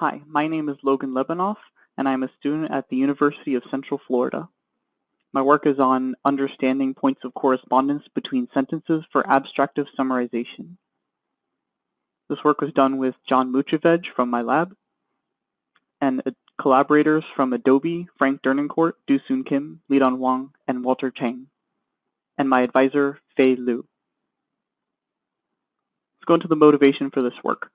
Hi, my name is Logan Lebanoff, and I'm a student at the University of Central Florida. My work is on understanding points of correspondence between sentences for abstractive summarization. This work was done with John Muchovej from my lab, and uh, collaborators from Adobe, Franck Dernoncourt, Doosoon Kim, Lidan Wang, and Walter Chang, and my advisor, Fei Liu. Let's go into the motivation for this work.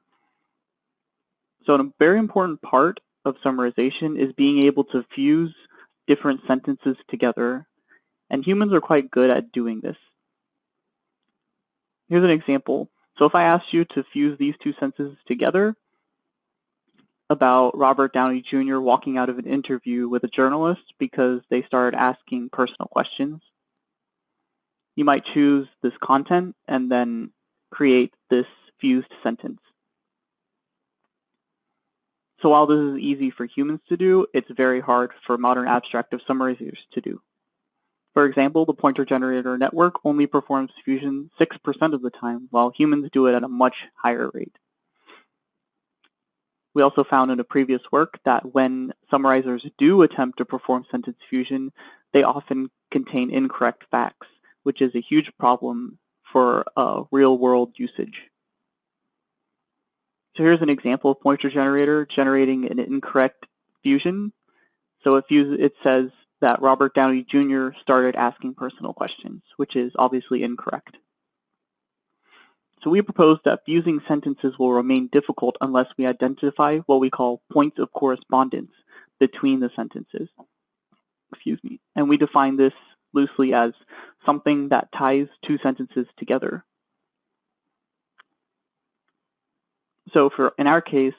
So a very important part of summarization is being able to fuse different sentences together, and humans are quite good at doing this. Here's an example. So if I asked you to fuse these two sentences together about Robert Downey Jr. walking out of an interview with a journalist because they started asking personal questions, you might choose this content and then create this fused sentence. So while this is easy for humans to do, it's very hard for modern abstractive summarizers to do. For example, the pointer generator network only performs fusion 6% of the time, while humans do it at a much higher rate. We also found in a previous work that when summarizers do attempt to perform sentence fusion, they often contain incorrect facts, which is a huge problem for uh, real-world usage. So here's an example of pointer generator generating an incorrect fusion. So it, it says that Robert Downey Jr. started asking personal questions, which is obviously incorrect. So we propose that fusing sentences will remain difficult unless we identify what we call points of correspondence between the sentences. Excuse me. And we define this loosely as something that ties two sentences together. So for in our case,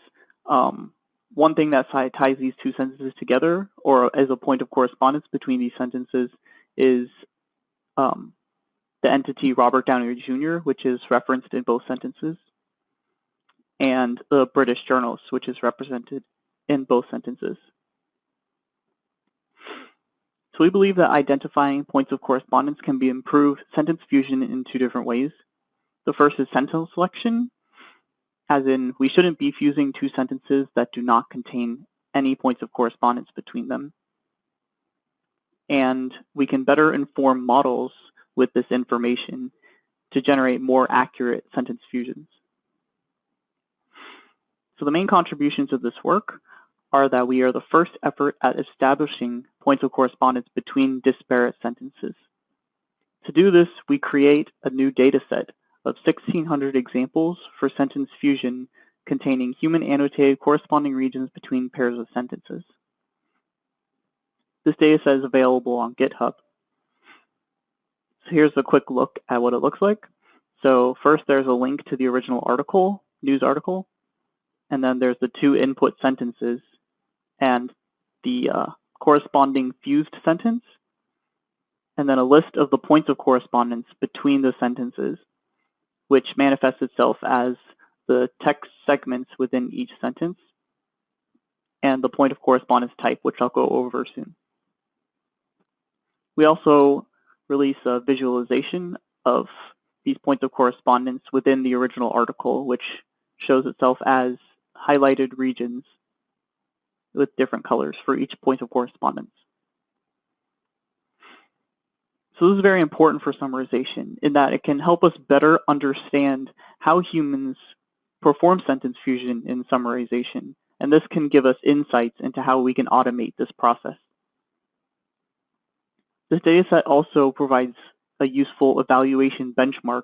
um, one thing that ties these two sentences together, or as a point of correspondence between these sentences, is um, the entity Robert Downey Jr., which is referenced in both sentences, and the British journalist, which is represented in both sentences. So we believe that identifying points of correspondence can be improved sentence fusion in two different ways. The first is sentence selection, as in we shouldn't be fusing two sentences that do not contain any points of correspondence between them. And we can better inform models with this information to generate more accurate sentence fusions. So the main contributions of this work are that we are the first effort at establishing points of correspondence between disparate sentences. To do this, we create a new data set of 1,600 examples for sentence fusion containing human annotated corresponding regions between pairs of sentences. This dataset is available on GitHub. So here's a quick look at what it looks like. So first there's a link to the original article, news article, and then there's the two input sentences and the uh, corresponding fused sentence, and then a list of the points of correspondence between the sentences which manifests itself as the text segments within each sentence and the point of correspondence type, which I'll go over soon. We also release a visualization of these points of correspondence within the original article, which shows itself as highlighted regions with different colors for each point of correspondence. So this is very important for summarization in that it can help us better understand how humans perform sentence fusion in summarization, and this can give us insights into how we can automate this process. This dataset also provides a useful evaluation benchmark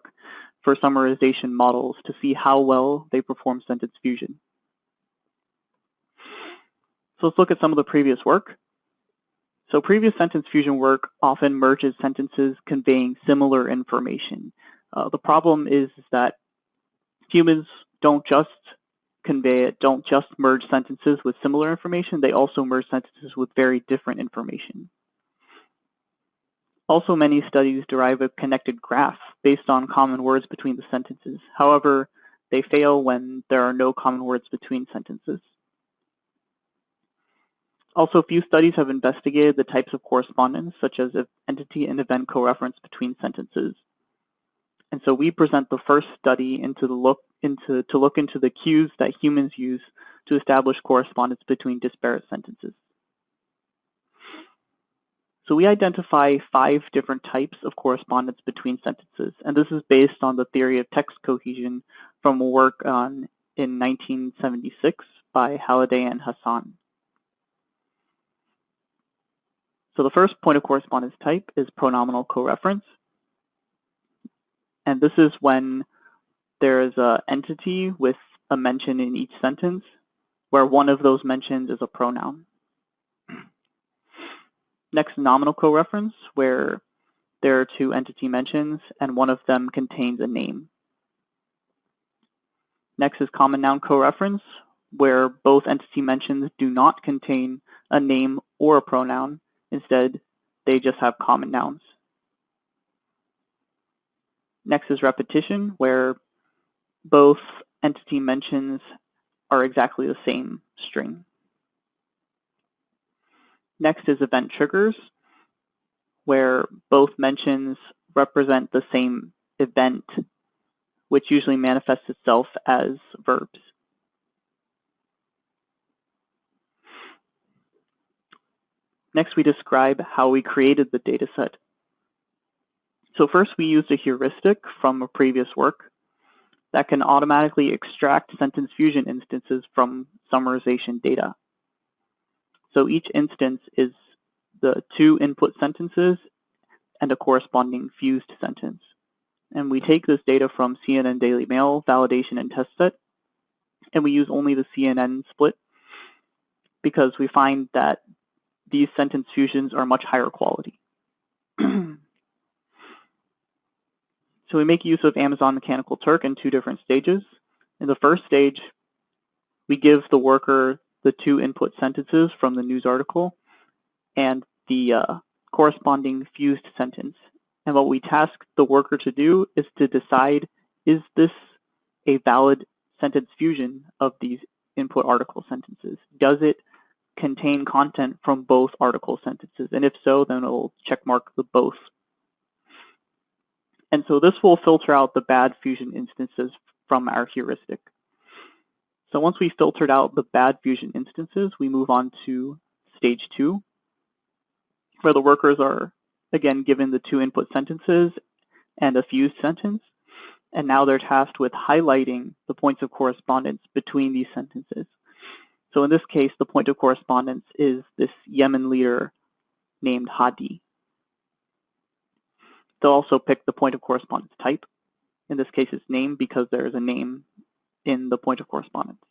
for summarization models to see how well they perform sentence fusion. So let's look at some of the previous work. So previous sentence fusion work often merges sentences conveying similar information. Uh, the problem is that humans don't just convey it, don't just merge sentences with similar information, they also merge sentences with very different information. Also, many studies derive a connected graph based on common words between the sentences. However, they fail when there are no common words between sentences. Also, few studies have investigated the types of correspondence, such as entity and event co-reference between sentences. And so we present the first study into the look into to look into the cues that humans use to establish correspondence between disparate sentences. So we identify five different types of correspondence between sentences, and this is based on the theory of text cohesion from work on in 1976 by Halliday and Hasan. So the first point of correspondence type is pronominal coreference. And this is when there is an entity with a mention in each sentence where one of those mentions is a pronoun. Next, nominal coreference, where there are two entity mentions and one of them contains a name. Next is common noun coreference, where both entity mentions do not contain a name or a pronoun. Instead, they just have common nouns. Next is repetition, where both entity mentions are exactly the same string. Next is event triggers, where both mentions represent the same event, which usually manifests itself as verbs. Next, we describe how we created the dataset. So first, we used a heuristic from a previous work that can automatically extract sentence fusion instances from summarization data. So each instance is the two input sentences and a corresponding fused sentence. And we take this data from CNN Daily Mail, validation, and test set, and we use only the CNN split because we find that these sentence fusions are much higher quality. so we make use of Amazon Mechanical Turk in two different stages. In the first stage, we give the worker the two input sentences from the news article and the uh, corresponding fused sentence. And what we task the worker to do is to decide, is this a valid sentence fusion of these input article sentences? Does it contain content from both article sentences? And if so, then it'll checkmark the both. And so this will filter out the bad fusion instances from our heuristic. So once we filtered out the bad fusion instances, we move on to stage two, where the workers are, again, given the two input sentences and a fused sentence. And now they're tasked with highlighting the points of correspondence between these sentences. So in this case, the point of correspondence is this Yemen leader named Hadi. They'll also pick the point of correspondence type. In this case, it's name because there is a name in the point of correspondence.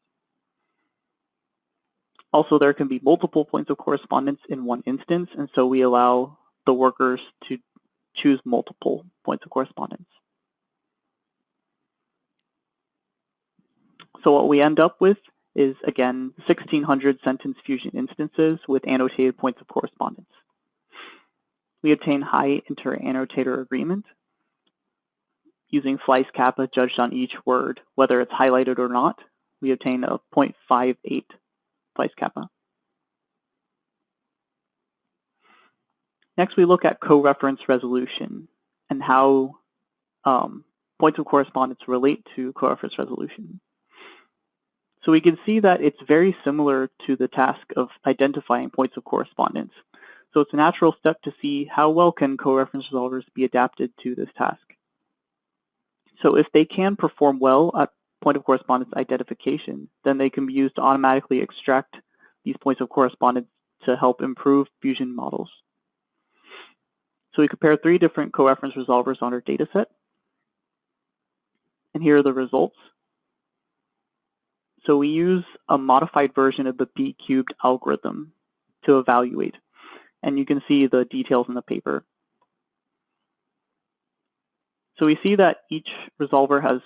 Also, there can be multiple points of correspondence in one instance, and so we allow the workers to choose multiple points of correspondence. So what we end up with is, again, 1,600 sentence fusion instances with annotated points of correspondence. We obtain high inter-annotator agreement, using Fleiss kappa judged on each word, whether it's highlighted or not, we obtain a 0.58 Fleiss kappa. Next, we look at co-reference resolution and how um, points of correspondence relate to co-reference resolution. So we can see that it's very similar to the task of identifying points of correspondence. So it's a natural step to see how well can co-reference resolvers be adapted to this task. So if they can perform well at point of correspondence identification, then they can be used to automatically extract these points of correspondence to help improve fusion models. So we compare three different co-reference resolvers on our dataset. And here are the results. So we use a modified version of the B-cubed algorithm to evaluate. And you can see the details in the paper. So we see that each resolver has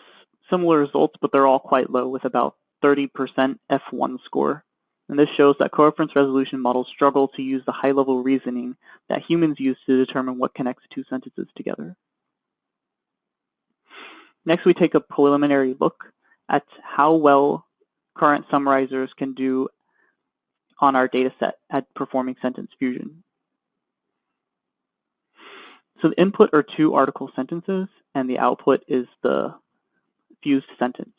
similar results, but they're all quite low with about 30% F1 score. And this shows that coreference resolution models struggle to use the high-level reasoning that humans use to determine what connects two sentences together. Next, we take a preliminary look at how well current summarizers can do on our data set at performing sentence fusion. So the input are two article sentences, and the output is the fused sentence.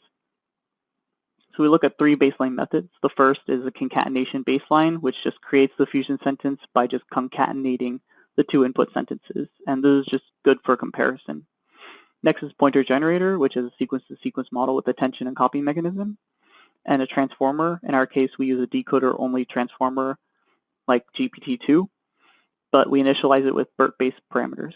So we look at three baseline methods. The first is a concatenation baseline, which just creates the fusion sentence by just concatenating the two input sentences. And this is just good for comparison. Next is pointer generator, which is a sequence-to-sequence -sequence model with attention and copy mechanism. And a transformer. In our case, we use a decoder-only transformer like GPT-2, but we initialize it with BERT-based parameters.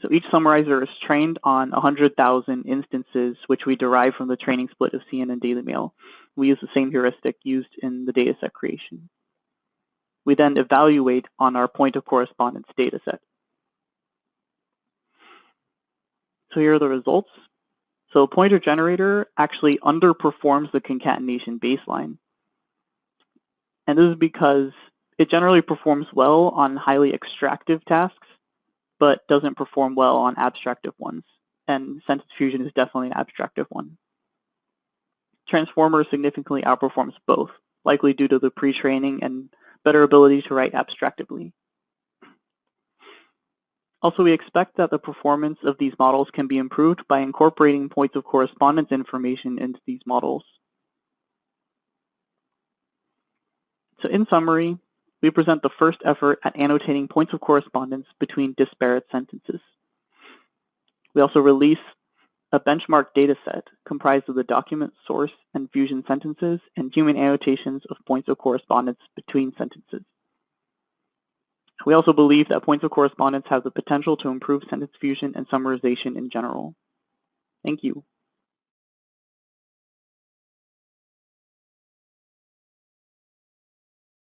So each summarizer is trained on 100,000 instances, which we derive from the training split of CNN Daily Mail. We use the same heuristic used in the dataset creation. We then evaluate on our point of correspondence dataset. So here are the results. So pointer generator actually underperforms the concatenation baseline. And this is because it generally performs well on highly extractive tasks, but doesn't perform well on abstractive ones. And sentence fusion is definitely an abstractive one. Transformer significantly outperforms both, likely due to the pre-training and better ability to write abstractively. Also, we expect that the performance of these models can be improved by incorporating points of correspondence information into these models. So in summary, we present the first effort at annotating points of correspondence between disparate sentences. We also release a benchmark dataset comprised of the document source and fusion sentences and human annotations of points of correspondence between sentences. We also believe that points of correspondence have the potential to improve sentence fusion and summarization in general. Thank you.